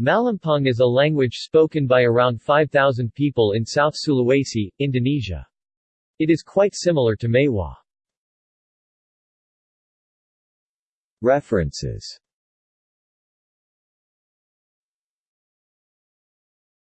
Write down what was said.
Malimpung is a language spoken by around 5,000 people in South Sulawesi, Indonesia. It is quite similar to Maiwa. References